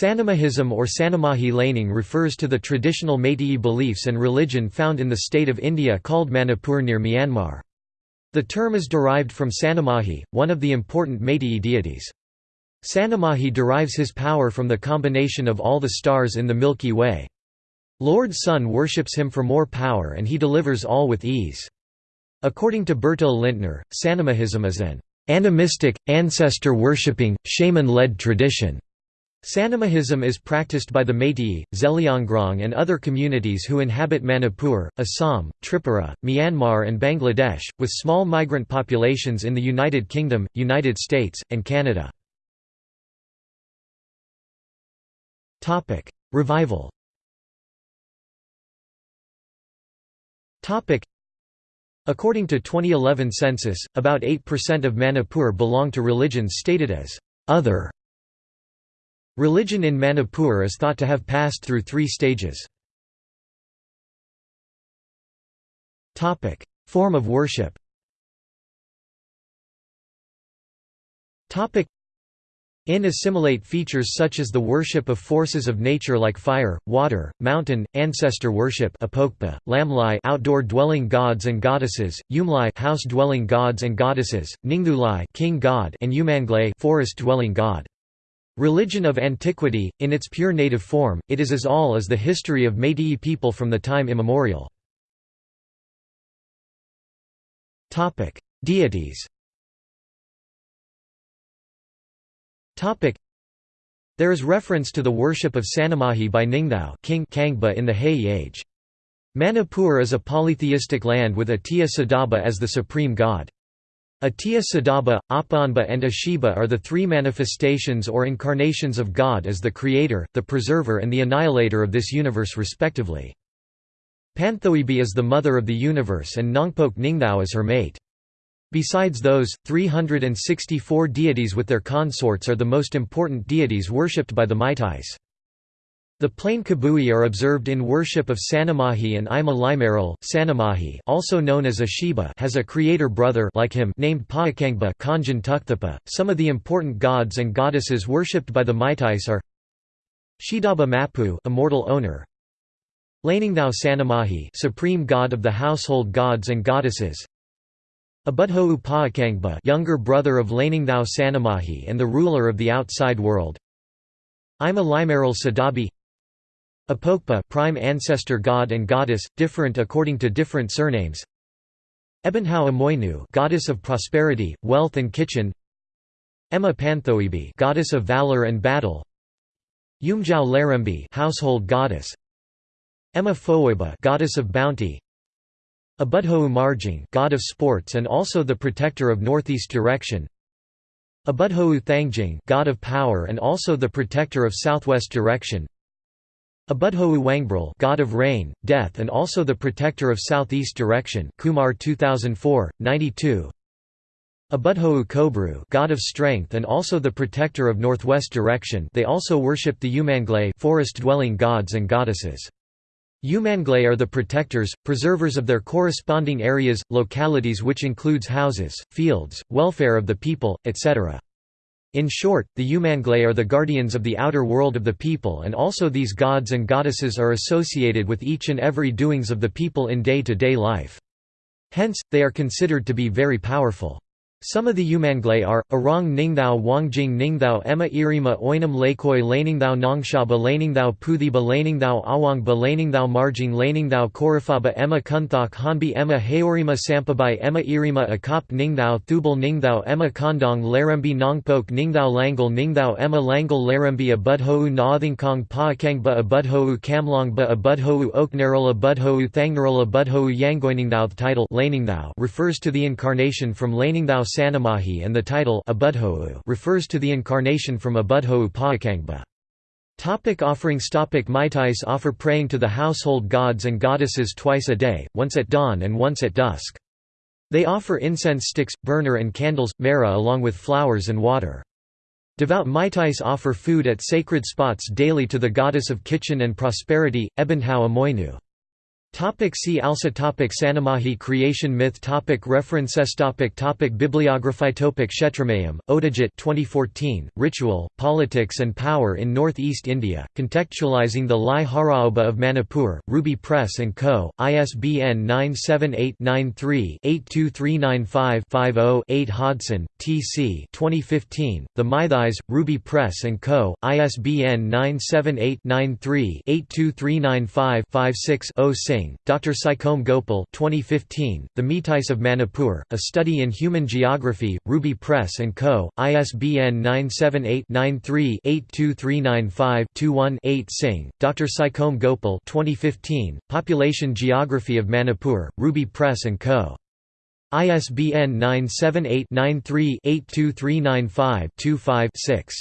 Sanamahism or Sanamahi laning refers to the traditional Meitei beliefs and religion found in the state of India called Manipur near Myanmar. The term is derived from Sanamahi, one of the important Meitei deities. Sanamahi derives his power from the combination of all the stars in the Milky Way. Lord Sun worships him for more power and he delivers all with ease. According to Bertil Lintner, Sanamahism is an animistic, ancestor-worshipping, shaman-led tradition. Sanamahism is practiced by the Meitei, Zeliangrong and other communities who inhabit Manipur, Assam, Tripura, Myanmar and Bangladesh, with small migrant populations in the United Kingdom, United States, and Canada. Revival According to 2011 census, about 8% of Manipur belong to religions stated as «other» Religion in Manipur is thought to have passed through three stages. Form of worship in assimilate features such as the worship of forces of nature like fire, water, mountain, ancestor worship apokpa, lamlai outdoor dwelling gods and goddesses, yumlai house dwelling gods and goddesses, ningthulai king god and umanglai forest dwelling god. Religion of antiquity, in its pure native form, it is as all as the history of Meitei people from the time immemorial. Deities There is reference to the worship of Sanamahi by Ningthao King Kangba in the Heian age. Manipur is a polytheistic land with Atiya Sadaba as the supreme god. Atiya Sadaba, Apanba and Ashiba are the three manifestations or incarnations of God as the creator, the preserver and the annihilator of this universe respectively. Panthoibi is the mother of the universe and Nongpok Ningthao is her mate. Besides those, 364 deities with their consorts are the most important deities worshipped by the Meiteis. The plain Kabui are observed in worship of Sanamahi and Ima Limaral. Sanamahi, also known as Ashiba, has a creator brother like him named Paakangba Kanjan Tukthapa. Some of the important gods and goddesses worshipped by the Meiteis are Shidaba Mapu, immortal owner. Laningthao Sanamahi, supreme god of the household gods and goddesses. Abudhou Paakangba, younger brother of Laningthao Sanamahi and the ruler of the outside world. Ima Limaral Sadabi Apokpa prime ancestor god and goddess, different according to different surnames. Ebonhau Amoinu goddess of prosperity, wealth and kitchen. Emma Panthoibi goddess of valor and battle. Yumjau Larembi household goddess. Emma Foiba goddess of bounty. Abudhou Marjing god of sports and also the protector of northeast direction. Abudhou Thangjing god of power and also the protector of southwest direction Abudhou Wangbril god of rain, death and also the protector of southeast direction Kumar 2004, 92 Abudhou Kobru god of strength and also the protector of northwest direction they also worship the Umanglai forest-dwelling gods and goddesses. Umanglai are the protectors, preservers of their corresponding areas, localities which includes houses, fields, welfare of the people, etc. In short, the Umanglai are the guardians of the outer world of the people and also these gods and goddesses are associated with each and every doings of the people in day-to-day -day life. Hence, they are considered to be very powerful. Some of the Umanglai are, Arong Ningthao Wangjing Ningthao Emma Irima Oinam Lakoi Laningthao Nongshaba Laningthao Puthiba Laningthao Awangba Laningthao Marjing Laningthao Korifaba Emma Kunthok Hanbi Emma Haorima Sampabai Emma Irima Akop Ningthao Thubal Ningthao Emma Kondong Larembi Nongpok Ningthao Langal Ningthao Emma Langal Larembi Abudhou Nathingkong Paakangba Abudhou Kamlongba Abudhou Oknarol Abudhou Thangnarol Abudhou Yangoiningthao The title refers to the incarnation from Laningthao Sanamahi and the title refers to the incarnation from Abudhou Paakangba. Topic offerings Topic Meiteis offer praying to the household gods and goddesses twice a day, once at dawn and once at dusk. They offer incense sticks, burner and candles, mera along with flowers and water. Devout Meiteis offer food at sacred spots daily to the goddess of kitchen and prosperity, Ebonhau Amoinu. Topic see also topic Sanamahi creation myth topic References topic topic Bibliography topic Kshetrimayum, Otojit 2014, Ritual, Politics and Power in North-East India, contextualizing the Lai Haraoba of Manipur, Ruby Press & Co., ISBN 978-93-82395-50-8 Hodson, T.C. 2015, The Meitheis, Ruby Press & Co., ISBN 978-93-82395-56-0 Singh Dr. Saicome Gopal 2015, The Meitais of Manipur, A Study in Human Geography, Ruby Press & Co., ISBN 978-93-82395-21-8 Singh, Dr. Saicome Gopal 2015, Population Geography of Manipur, Ruby Press & Co. ISBN 978 93 82395 25 6